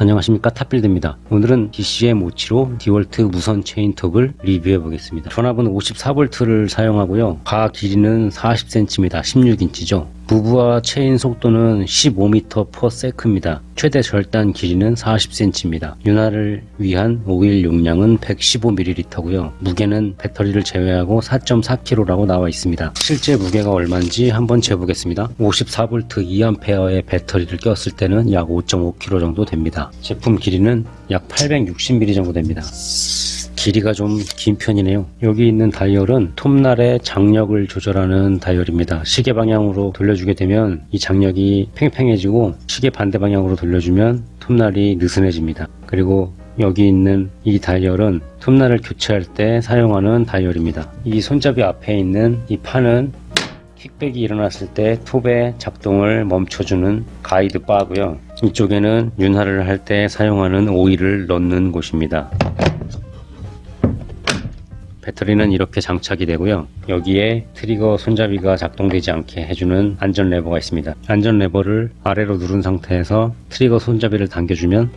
안녕하십니까 탑빌드입니다. 오늘은 DCM 57호 디월트 무선 체인톱을 리뷰해 보겠습니다. 전압은 54V를 사용하고요. 바 길이는 40cm입니다 16인치죠 무부하 체인 속도는 15m/s입니다. 최대 절단 길이는 40cm입니다 윤활을 위한 오일 용량은 115ml고요. 무게는 배터리를 제외하고 4.4kg라고 나와 있습니다. 실제 무게가 얼마인지 한번 재보겠습니다. 54V 2A의 배터리를 꼈을 때는 약 5.5kg 정도 됩니다. 제품 길이는 약 860mm 정도 됩니다 길이가 좀 긴 편이네요. 여기 있는 다이얼은 톱날의 장력을 조절하는 다이얼입니다. 시계 방향으로 돌려주게 되면 이 장력이 팽팽해지고 시계 반대 방향으로 돌려주면 톱날이 느슨해집니다. 그리고 여기 있는 이 다이얼은 톱날을 교체할 때 사용하는 다이얼입니다. 이 손잡이 앞에 있는 이 판은 킥백이 일어났을 때 톱의 작동을 멈춰주는 가이드 바고요. 이쪽에는 윤활을 할 때 사용하는 오일을 넣는 곳입니다 배터리는 이렇게 장착이 되고요. 여기에 트리거 손잡이가 작동되지 않게 해주는 안전 레버가 있습니다. 안전 레버를 아래로 누른 상태에서 트리거 손잡이를 당겨주면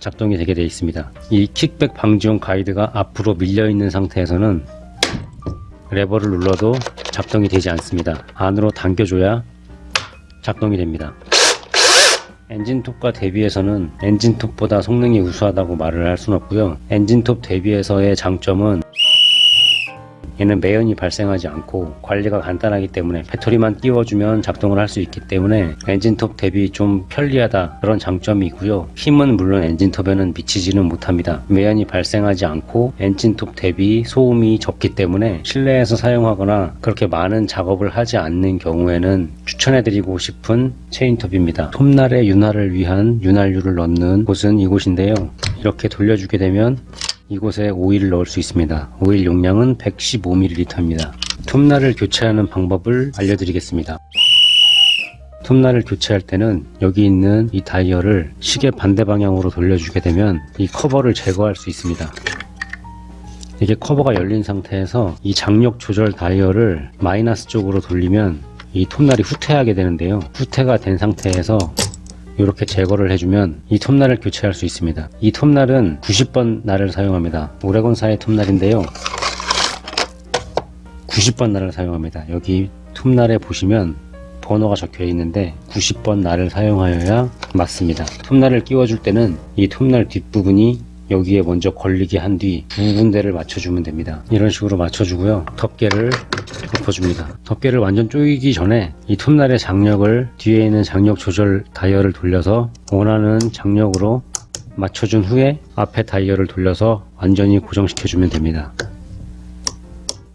작동이 되게 되어 있습니다. 이 kickback 방지용 가이드가 앞으로 밀려 있는 상태에서는 레버를 눌러도 작동이 되지 않습니다. 안으로 당겨줘야 작동이 됩니다 엔진톱과 대비해서는 엔진톱보다 성능이 우수하다고 말을 할 수는 없고요. 엔진톱 대비해서의 장점은 얘는 매연이 발생하지 않고 관리가 간단하기 때문에 배터리만 띄워주면 작동을 할 수 있기 때문에 엔진톱 대비 좀 편리하다 그런 장점이 있고요. 힘은 물론 엔진톱에는 미치지는 못합니다. 매연이 발생하지 않고 엔진톱 대비 소음이 적기 때문에 실내에서 사용하거나 그렇게 많은 작업을 하지 않는 경우에는 추천해드리고 싶은 체인톱입니다. 톱날의 윤활을 위한 윤활유를 넣는 곳은 이곳인데요. 이렇게 돌려주게 되면 이곳에 오일을 넣을 수 있습니다. 오일 용량은 115ml입니다. 톱날을 교체하는 방법을 알려드리겠습니다. 톱날을 교체할 때는 여기 있는 이 다이얼을 시계 반대 방향으로 돌려주게 되면 이 커버를 제거할 수 있습니다. 이게 커버가 열린 상태에서 이 장력 조절 다이얼을 마이너스 쪽으로 돌리면 이 톱날이 후퇴하게 되는데요. 후퇴가 된 상태에서 이렇게 제거를 해주면 이 톱날을 교체할 수 있습니다. 이 톱날은 90번 날을 사용합니다. 오레곤사의 톱날인데요. 90번 날을 사용합니다. 여기 톱날에 보시면 번호가 적혀 있는데 90번 날을 사용하여야 맞습니다. 톱날을 끼워줄 때는 이 톱날 뒷부분이 여기에 먼저 걸리게 한 뒤 두 군데를 맞춰주면 됩니다. 이런 식으로 맞춰주고요. 덮개를 덮어줍니다. 덮개를 완전 조이기 전에 이 톱날의 장력을 뒤에 있는 장력 조절 다이얼을 돌려서 원하는 장력으로 맞춰준 후에 앞에 다이얼을 돌려서 완전히 고정시켜 주면 됩니다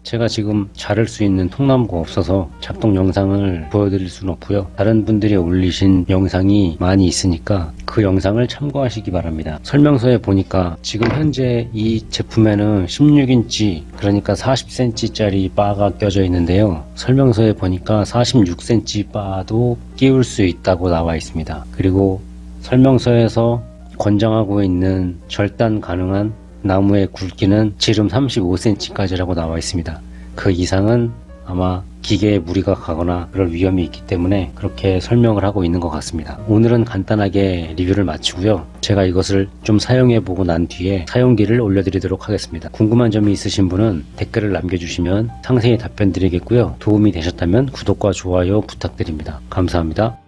제가 지금 자를 수 있는 통나무가 없어서 작동 영상을 보여드릴 수는 없고요. 다른 분들이 올리신 영상이 많이 있으니까 그 영상을 참고하시기 바랍니다. 설명서에 보니까 지금 현재 이 제품에는 16인치 그러니까 40cm 짜리 바가 껴져 있는데요. 설명서에 보니까 46cm 바도 끼울 수 있다고 나와 있습니다. 그리고 설명서에서 권장하고 있는 절단 가능한 나무의 굵기는 지름 35cm까지라고 나와 있습니다. 그 이상은 아마 기계에 무리가 가거나 그럴 위험이 있기 때문에 그렇게 설명을 하고 있는 것 같습니다. 오늘은 간단하게 리뷰를 마치고요. 제가 이것을 좀 사용해 보고 난 뒤에 사용기를 올려드리도록 하겠습니다. 궁금한 점이 있으신 분은 댓글을 남겨주시면 상세히 답변 드리겠고요. 도움이 되셨다면 구독과 좋아요 부탁드립니다. 감사합니다.